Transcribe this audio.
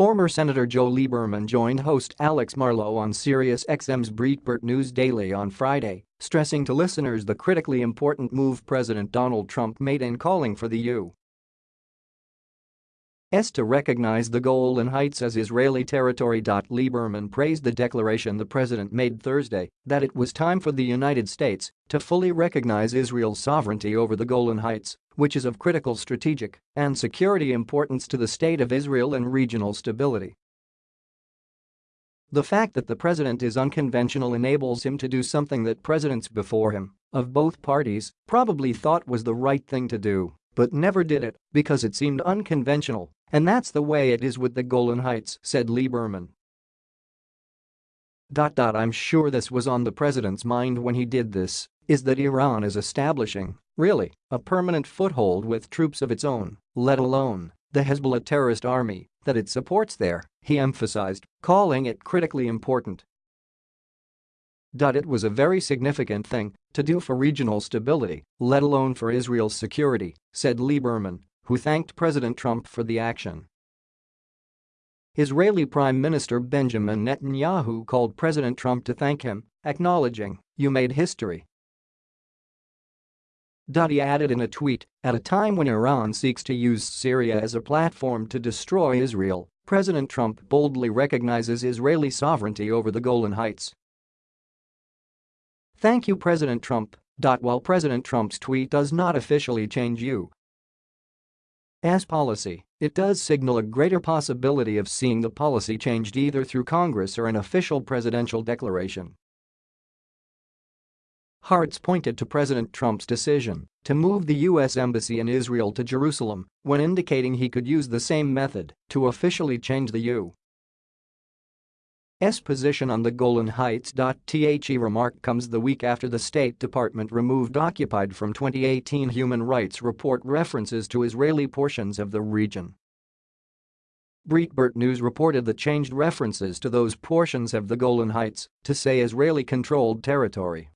Former Senator Joe Lieberman joined host Alex Marlow on SiriusXM's Breitbart News Daily on Friday, stressing to listeners the critically important move President Donald Trump made in calling for the U. S to recognize the Golan Heights as Israeli territory. Lieberman praised the declaration the president made Thursday that it was time for the United States to fully recognize Israel's sovereignty over the Golan Heights, which is of critical strategic and security importance to the state of Israel and regional stability. The fact that the president is unconventional enables him to do something that presidents before him, of both parties, probably thought was the right thing to do, but never did it because it seemed unconventional and that's the way it is with the Golan Heights, said Lieberman. I'm sure this was on the president's mind when he did this, is that Iran is establishing, really, a permanent foothold with troops of its own, let alone the Hezbollah terrorist army that it supports there, he emphasized, calling it critically important. It was a very significant thing to do for regional stability, let alone for Israel's security, said Lieberman, who thanked President Trump for the action. Israeli Prime Minister Benjamin Netanyahu called President Trump to thank him, acknowledging, you made history. He added in a tweet, at a time when Iran seeks to use Syria as a platform to destroy Israel, President Trump boldly recognizes Israeli sovereignty over the Golan Heights. Thank you President Trump. While President Trump's tweet does not officially change you, as policy, it does signal a greater possibility of seeing the policy changed either through Congress or an official presidential declaration. Haaretz pointed to President Trump's decision to move the U.S. Embassy in Israel to Jerusalem when indicating he could use the same method to officially change the U. S position on the Golan Heights. The remark comes the week after the State Department removed occupied from 2018 human rights report references to Israeli portions of the region. Breitbart News reported the changed references to those portions of the Golan Heights to say Israeli-controlled territory.